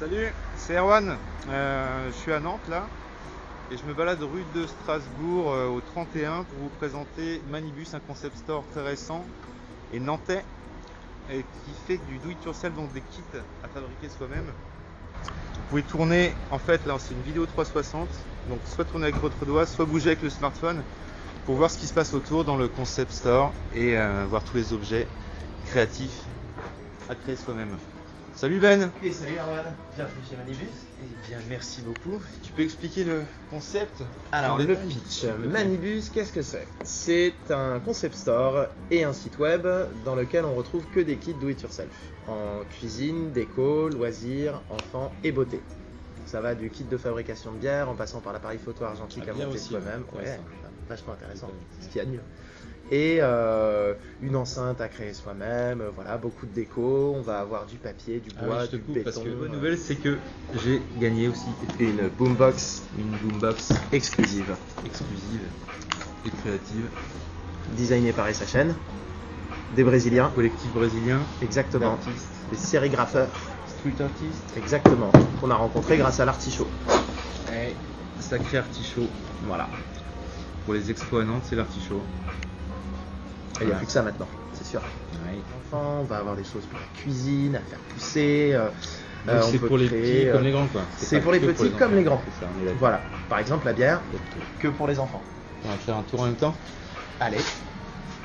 Salut, c'est Erwan. Euh, je suis à Nantes là et je me balade rue de Strasbourg euh, au 31 pour vous présenter Manibus, un concept store très récent et nantais qui fait du do it yourself, donc des kits à fabriquer soi-même. Vous pouvez tourner, en fait là c'est une vidéo 360, donc soit tourner avec votre doigt, soit bouger avec le smartphone pour voir ce qui se passe autour dans le concept store et euh, voir tous les objets créatifs à créer soi-même. Salut Ben Et salut Erwan, bienvenue chez Manibus. Eh bien merci beaucoup. Tu peux expliquer le concept Alors le pitch, Manibus, qu'est-ce que c'est? C'est un concept store et un site web dans lequel on retrouve que des kits do it yourself en cuisine, déco, loisirs, enfants et beauté. Ça va du kit de fabrication de bière en passant par l'appareil photo argentique Ah, à monter soi-même. ouais, vachement intéressant. Ce qu'il y a de mieux. Et euh, une enceinte à créer soi-même, euh, voilà, beaucoup de déco, on va avoir du papier, du Ah bois, oui, je te du coupe béton. parce que la bonne nouvelle c'est que j'ai gagné aussi une boombox une boombox exclusive, exclusive et créative. designée par chaîne des Brésiliens, Collectif brésilien exactement, des sérigrapheurs, street artistes. exactement, qu'on a rencontré grâce à l'artichaut. Et sacré artichaut. Voilà. Pour les expos à Nantes, c'est l'artichaut. Il n'y a plus que ça maintenant, c'est sûr. Enfants, on va avoir des choses pour la cuisine, à faire pousser. euh, euh, c'est pour les petits euh, comme les grands quoi. c'est pour les petits comme les grands. C'est ça, on est d'accord. Voilà. Par exemple, la bière, que pour les enfants. On va faire un tour en même temps. Allez.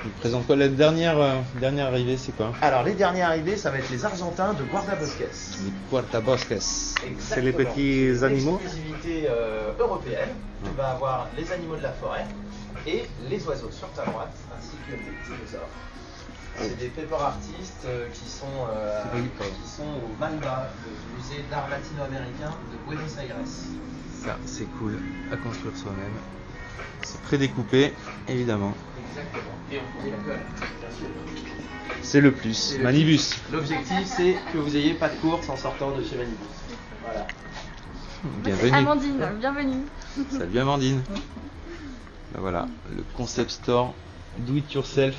Il présente quoi La dernière, euh, dernière arrivée, c'est quoi? Alors, les derniers arrivés, ça va être les Argentins de Guardabosques. Les Quartabosques. C'est les petits animaux Exclusivité euh, européenne. Tu vas avoir les animaux de la forêt et les oiseaux sur ta droite, ainsi que les dinosaures. C'est des paper artistes euh, qui, sont, euh, qui sont au MANDA, le musée d'art latino-américain de Buenos Aires. Ça, c'est cool à construire soi-même. C'est prédécoupé, évidemment. Exactement. Et on fournit la colle, bien sûr. C'est le plus. Le Manibus. L'objectif, c'est que vous ayez pas de course en sortant de chez Manibus. Voilà. Bienvenue. Amandine, bienvenue. Salut Amandine. Ben voilà, le concept store do it yourself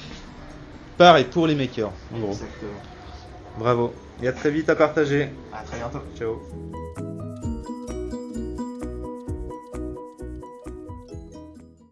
par et pour les makers, en gros. Exactement. Bravo. Et à très vite à partager. À très bientôt. Ciao.